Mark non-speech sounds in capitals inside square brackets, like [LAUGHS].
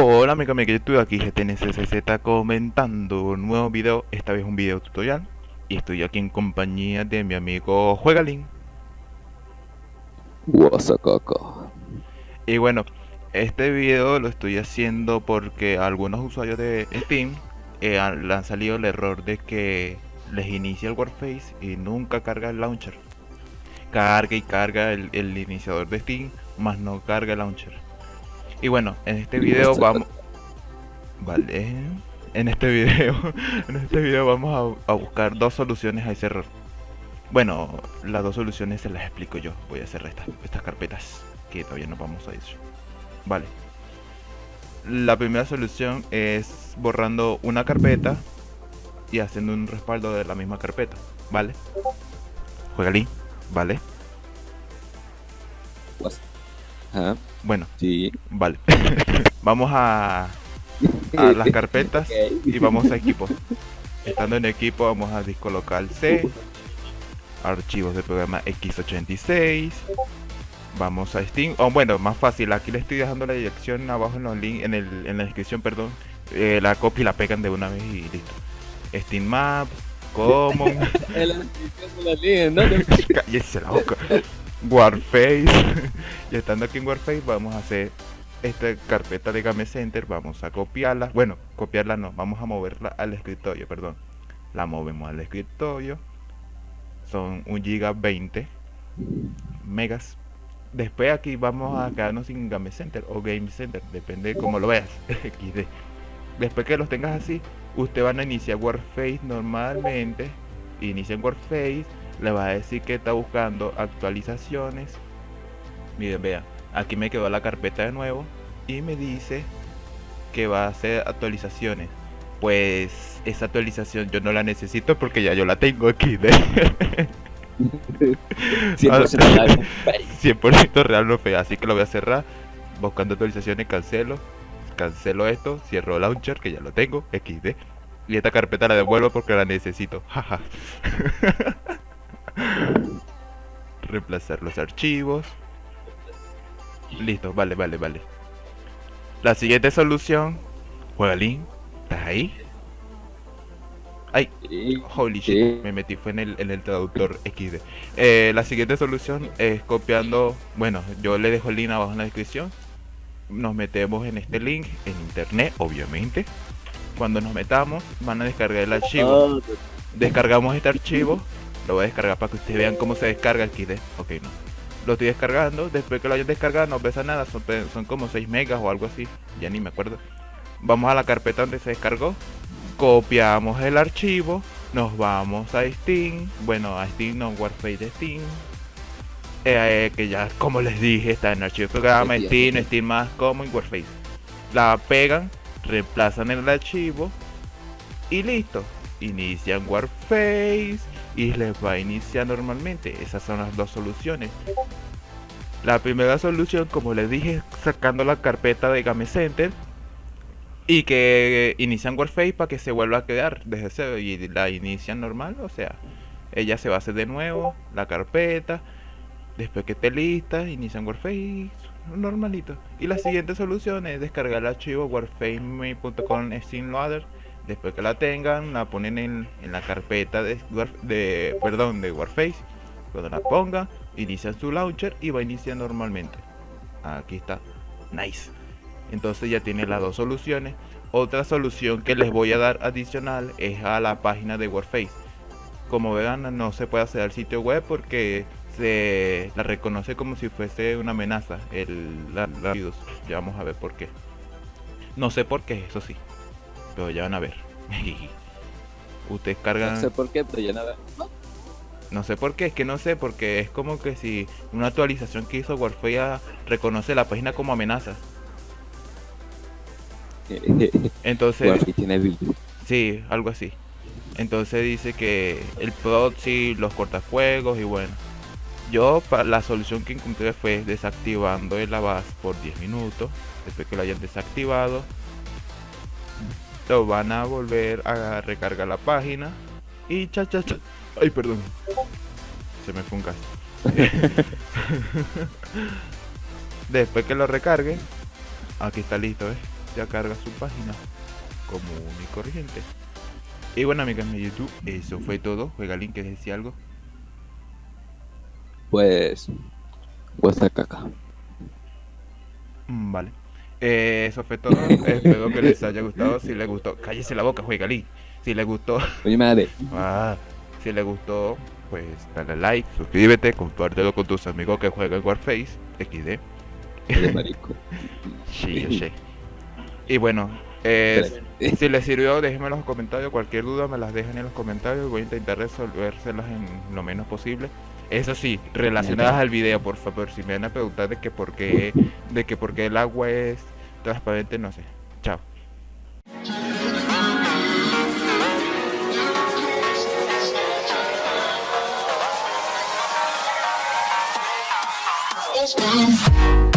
Hola amigo, amigo, yo estoy aquí GTNCCZ comentando un nuevo video, esta vez un video tutorial y estoy aquí en compañía de mi amigo Juegalin Guasacaca. y bueno, este video lo estoy haciendo porque algunos usuarios de Steam eh, han- le han salido el error de que les inicia el Warface y nunca carga el launcher carga y carga el, el iniciador de Steam, más no carga el launcher. Y bueno, en este video vamos... Vale. En este video, [LAUGHS] en este video vamos a, a buscar dos soluciones a ese error. Bueno, las dos soluciones se las explico yo. Voy a cerrar estas, estas carpetas que todavía no vamos a ir. Vale. La primera solución es borrando una carpeta y haciendo un respaldo de la misma carpeta. Vale. Juegalín. Vale. Ajá, Bueno, sí. vale. [LAUGHS] vamos a, a las carpetas y vamos a equipo. Estando en equipo vamos a disco local C, archivos de programa X86. Vamos a Steam. O bueno, más fácil, aquí le estoy dejando la dirección abajo en los links, en, el, en la descripción, perdón. Eh, la copia y la pegan de una vez y listo. Steam Maps, [LAUGHS] Common, de la línea, ¿no? [LAUGHS] cállese la boca. Warface. [LAUGHS] y estando aquí en Warface vamos a hacer esta carpeta de Game Center, vamos a copiarla. Bueno, copiarla no, vamos a moverla al escritorio, perdón. La movemos al escritorio. Son 1 giga 20 megas. Después aquí vamos a quedarnos sin Game Center o Game Center, depende de cómo lo veas. [LAUGHS] XD. Después que los tengas así, usted van a iniciar Warface normalmente. Inicia en Warface, le va a decir que está buscando actualizaciones. Miren, vean, aquí me quedó la carpeta de nuevo y me dice que va a hacer actualizaciones. Pues esa actualización yo no la necesito porque ya yo la tengo aquí de [LAUGHS] 100% real. [LAUGHS] 100% real no fe, así que lo voy a cerrar. Buscando actualizaciones, cancelo. Cancelo esto, cierro launcher que ya lo tengo, XD. Y esta carpeta la devuelvo porque la necesito. Jaja. [LAUGHS] Reemplazar los archivos. Listo, vale, vale, vale. La siguiente solución. Juegalín, ¿estás ahí? Ay. Holy shit, me metí fue en el, en el traductor XD. Eh, la siguiente solución es copiando, bueno, yo le dejo el link abajo en la descripción. Nos metemos en este link, en internet, obviamente. Cuando nos metamos, van a descargar el archivo. Ah, Descargamos este archivo, lo voy a descargar para que ustedes vean cómo se descarga el XD. Ok, no. Lo estoy descargando, después que lo hayan descargado no pesa nada, son, como 6 megas o algo así, ya ni me acuerdo. Vamos a la carpeta donde se descargó, copiamos el archivo, nos vamos a Steam, bueno a Steam no, Warface de Steam, eh, que ya como les dije está en archivo programa, Sí, Steam, sí. Steam más como en Warface. La pegan, reemplazan el archivo y listo. Inician Warface y les va a iniciar normalmente. Esas son las dos soluciones. La primera solución, como les dije, sacando la carpeta de Game Center y que inician Warface para que se vuelva a quedar desde cero y la inician normal, o sea, ella se va a hacer de nuevo la carpeta, después que esté lista, inician Warface normalito. Y la siguiente solución es descargar el archivo warface.com Steam Loader. Después que la tengan, la ponen en, en la carpeta de, de, perdón, de Warface. Cuando la pongan, inician su launcher y va a iniciar normalmente. Aquí está. Nice. Entonces ya tiene las dos soluciones. Otra solución que les voy a dar adicional es a la página de Warface. Como verán, no se puede hacer al sitio web porque se la reconoce como si fuese una amenaza. El, la- ya vamos a ver por qué. No sé por qué, eso sí. Pero ya van a ver. [LAUGHS] Ustedes cargan. No sé por qué, pero ya nada. No sé por qué, es que no sé, porque es como que si una actualización que hizo Warface ya reconoce la página como amenaza. [LAUGHS] Entonces, tiene sí, algo así. Entonces dice que el proxy, los cortafuegos y bueno. Yo la solución que encontré fue desactivando el avast por 10 minutos. Después que lo hayan desactivado, lo van a volver a recargar la página. Y cha cha cha. Ay, perdón. Se me fue un caso. [LAUGHS] Después que lo recargue, aquí está listo, ¿ves? ya carga su página común y corriente. Y bueno, amigas de YouTube, eso fue todo. Juega Link, que decía algo? Pues. Vuestra caca. Mm, Vale. Eh, eso fue todo. Espero que les haya gustado. Si les gustó, cállese la boca, juega Link. Si les gustó, Oye, madre. ah, si les gustó, pues dale like, suscríbete, compártelo con tus amigos que juegan Warface, XD. Oye, marico. [LAUGHS] Sí, yo sé. Y bueno, eh, si les sirvió, déjenme en los comentarios. Cualquier duda me las dejan en los comentarios. Voy a intentar resolvérselas en lo menos posible. Eso sí, relacionadas al video, por favor. Si me van a preguntar de que por qué, de que por qué el agua es transparente, no sé. Chao. It's